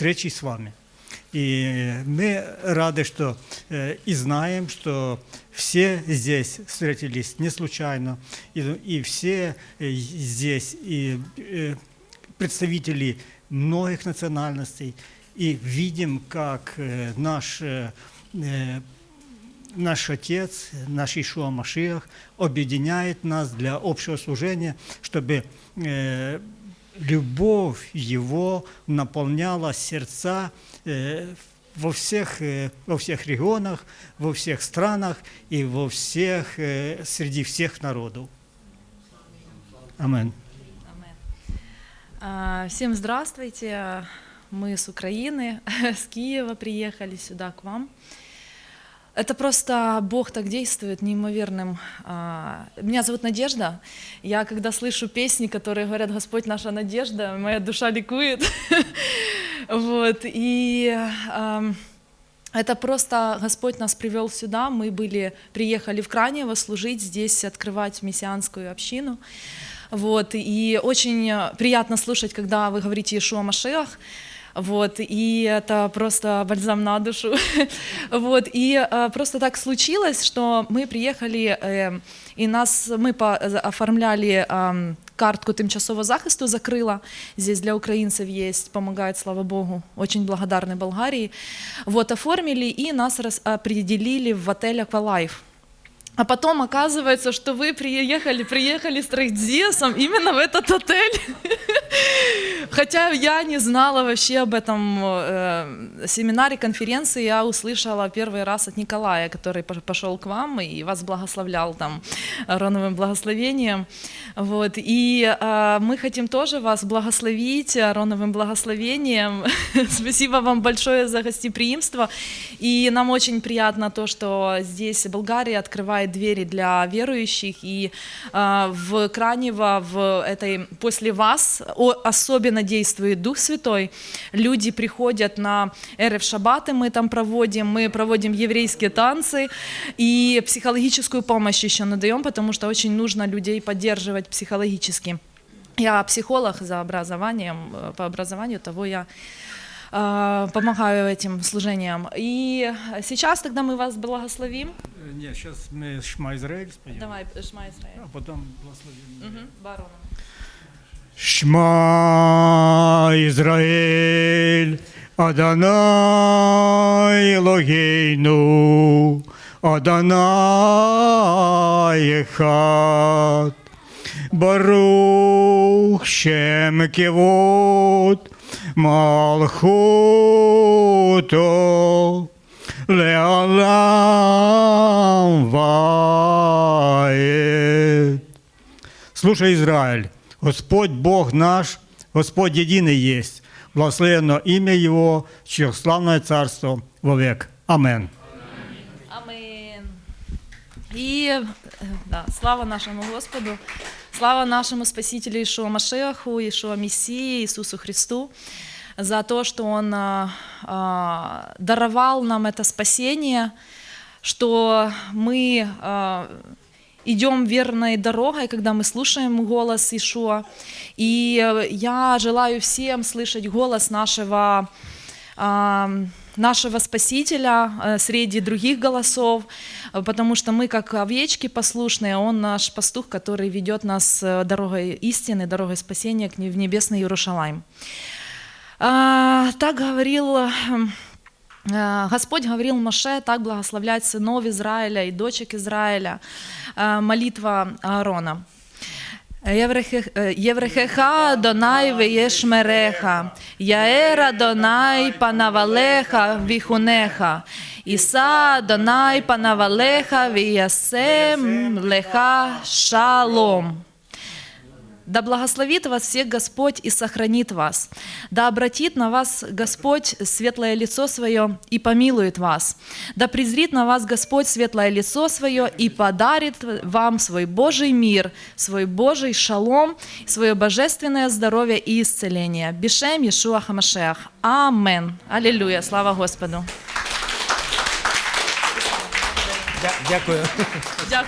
встречи с вами. И мы рады, что э, и знаем, что все здесь встретились не случайно, и, и все э, здесь и э, представители многих национальностей, и видим, как наш наш Отец, наш Ишуа Машиах объединяет нас для общего служения, чтобы любовь Его наполняла сердца э, во всех, э, во всех регионах, во всех странах и во всех, э, среди всех народов. Аминь. А, Всем здравствуйте. Мы с Украины, с Киева приехали сюда к вам. Это просто Бог так действует неимоверным. а, Меня зовут Надежда. Я когда слышу песни, которые говорят «Господь наша надежда», моя душа ликует. Вот. И это просто Господь нас привел сюда. Мы были, приехали в Кранево служить здесь, открывать мессианскую общину. Вот, и очень приятно слушать, когда вы говорите Ишуа Машех, вот, и это просто бальзам на душу. Вот, и э, просто так случилось, что мы приехали, э, і нас, ми по- оформляли картку тимчасового захисту, закрыла. Здесь для украинцев есть, помогает, слава богу, очень благодарны Болгарии. Вот, оформили, и нас определили в отель «Аквалайф». А потом оказывается, что вы приехали, приехали с трейдзесом именно в этот отель. Хотя я не знала вообще об этом э, семинаре, конференции, я услышала первый раз от Николая, который пош- пошел к вам и вас благословлял там Ароновым благословением. Вот. И э, мы хотим тоже вас благословить Ароновым благословением. Спасибо вам большое за гостеприимство. И нам очень приятно то, что здесь Болгария открывает двери для верующих. И э, в Кранево, в этой, после вас особенно действует Дух Святой. Люди приходят на Эрев Шабаты, мы там проводим, мы проводим еврейские танцы и психологическую помощь еще надаем, потому что очень нужно людей поддерживать психологически. Я психолог за образованием, э, по образованию, того я помогаю этим служениям. И сейчас тогда мы вас благословим. Э, Нет, сейчас мы Шма Израиль споем, Давай, Шма Исраэль. а потом благословим. Мгм, Бароном. Шма Израиль, Адонай Элогейну, Адонай Эхад, Барух Шем Кевод, Малхуто, Леалам Ваед. Слушай, Израиль, Господь Бог наш, Господь единый есть. Благословенно имя Его, чье славное царство вовек. Амин. И э, да, слава нашему Господу, слава нашему Спасителю Ишуа Машеху, Ишуа Мессии, Иисусу Христу, за то, что Он а, а, даровал нам это спасение, что мы а, идем верной дорогой, когда мы слушаем голос Ишуа. И э, я желаю всем слышать голос нашего а, нашего Спасителя э, среди других голосов, э, потому что мы как овечки послушные, Он наш пастух, который ведет нас э, дорогой истины, дорогой спасения в небесный Иерушалайм. А, Так говорил э, э, Господь говорил Моше так благословлять сынов Израиля и дочек Израиля. Молитва Аарона. Єврехе- Єврехеха Донай веєшмереха, Яера Донай панавалеха віхунеха, Іса Донай панавалеха віясем леха шалом. Да благословит вас всех Господь и сохранит вас. Да обратит на вас Господь светлое лицо свое и помилует вас. Да презрит на вас Господь светлое лицо свое и подарит вам свой Божий мир, свой Божий шалом, свое божественное здоровье и исцеление. Бешем Иешуа Хамашеах. Амен. Аллилуйя. Слава Господу. Дя- Дякую. Дякую.